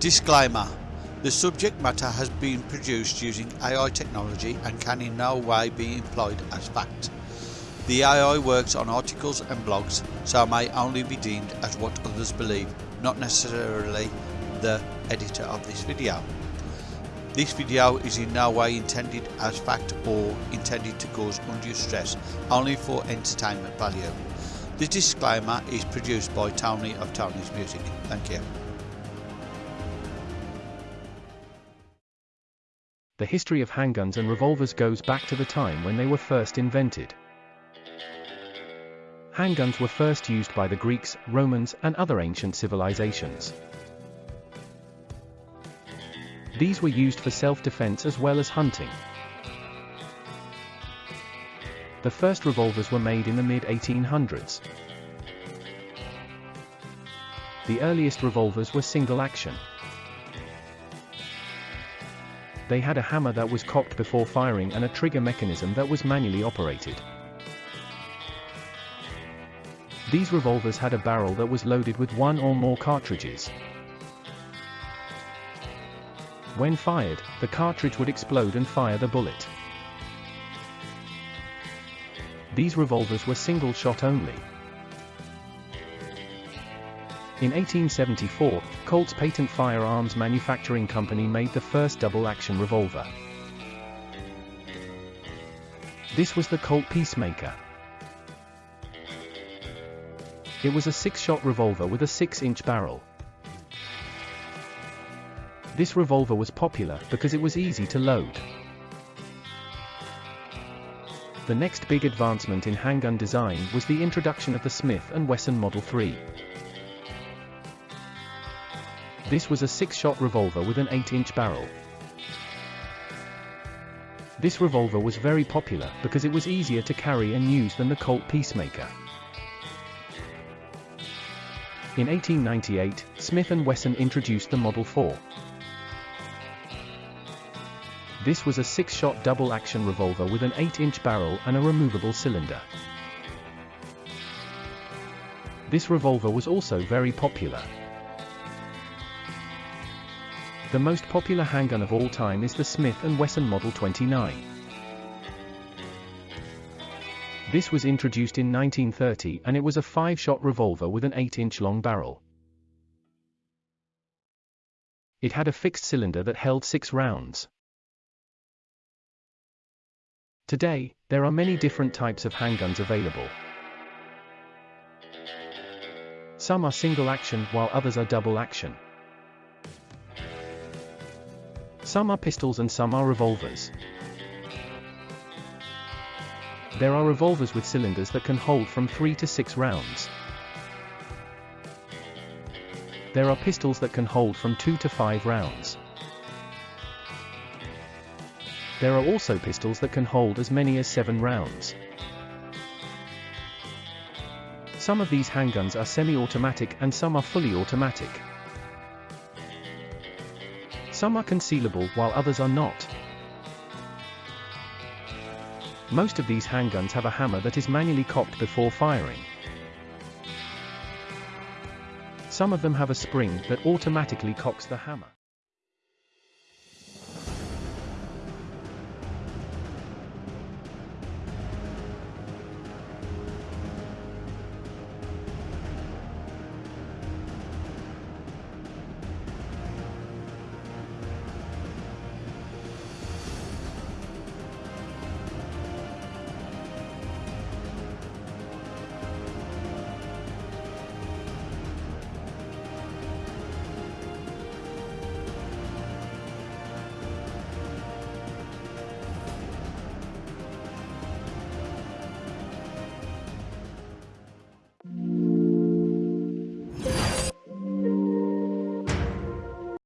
Disclaimer The subject matter has been produced using AI technology and can in no way be employed as fact. The AI works on articles and blogs, so may only be deemed as what others believe, not necessarily the editor of this video. This video is in no way intended as fact or intended to cause undue stress, only for entertainment value. The disclaimer is produced by Tony of Tony's Music. Thank you. The history of handguns and revolvers goes back to the time when they were first invented. Handguns were first used by the Greeks, Romans, and other ancient civilizations. These were used for self-defense as well as hunting. The first revolvers were made in the mid-1800s. The earliest revolvers were single action. They had a hammer that was cocked before firing and a trigger mechanism that was manually operated. These revolvers had a barrel that was loaded with one or more cartridges. When fired, the cartridge would explode and fire the bullet. These revolvers were single shot only. In 1874, Colt's Patent Firearms Manufacturing Company made the first double-action revolver. This was the Colt Peacemaker. It was a six-shot revolver with a 6-inch barrel. This revolver was popular because it was easy to load. The next big advancement in handgun design was the introduction of the Smith & Wesson Model 3. This was a six-shot revolver with an 8-inch barrel. This revolver was very popular because it was easier to carry and use than the Colt Peacemaker. In 1898, Smith & Wesson introduced the Model 4. This was a six-shot double-action revolver with an 8-inch barrel and a removable cylinder. This revolver was also very popular. The most popular handgun of all time is the Smith & Wesson Model 29. This was introduced in 1930 and it was a 5-shot revolver with an 8-inch long barrel. It had a fixed cylinder that held 6 rounds. Today, there are many different types of handguns available. Some are single action while others are double action. Some are pistols and some are revolvers. There are revolvers with cylinders that can hold from 3 to 6 rounds. There are pistols that can hold from 2 to 5 rounds. There are also pistols that can hold as many as 7 rounds. Some of these handguns are semi-automatic and some are fully automatic. Some are concealable while others are not. Most of these handguns have a hammer that is manually cocked before firing. Some of them have a spring that automatically cocks the hammer.